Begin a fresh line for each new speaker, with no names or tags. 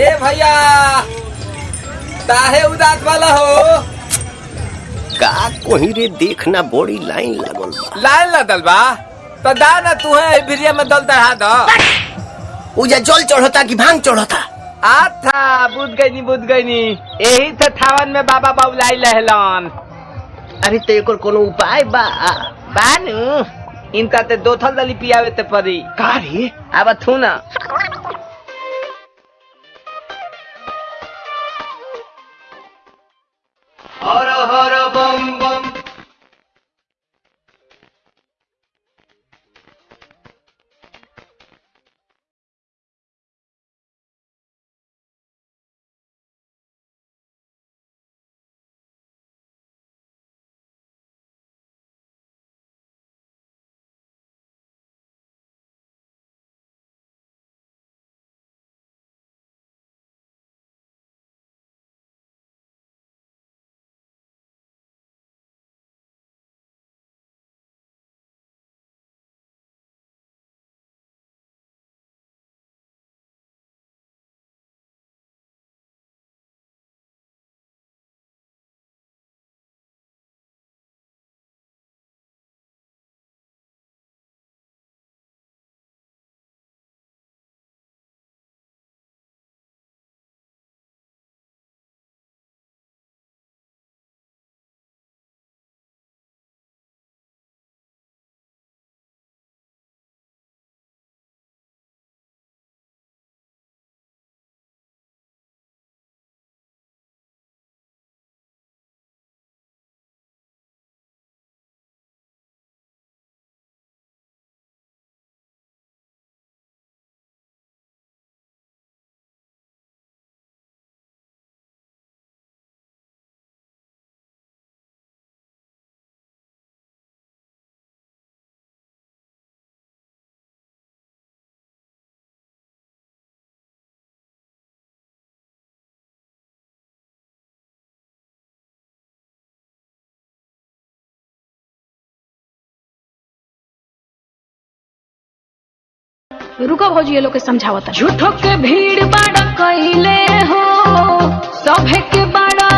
ए भैया काहे उदास वाला हो?
का कोही रे देखना बड़ी लाइन लागल बा।
लाइन लगल बा? तो दा ना तू है भिरिया में दल चढ़ा दो।
उजा जल चढ़ता कि भाँग चढ़ता?
अच्छा बुझ गई बुझ गई यही से थावन में बाबा बाबुलाई लहलन।
अरे तो एक कोनो उपाय बा?
बानू इनका ते दो थल दली पियावे ते परी
कारी
अब थू ना।
रुको भौजी, ये लोग के समझावता
झूठो के भीड़ बाड़ा कैले हो, सभे के बाड़ा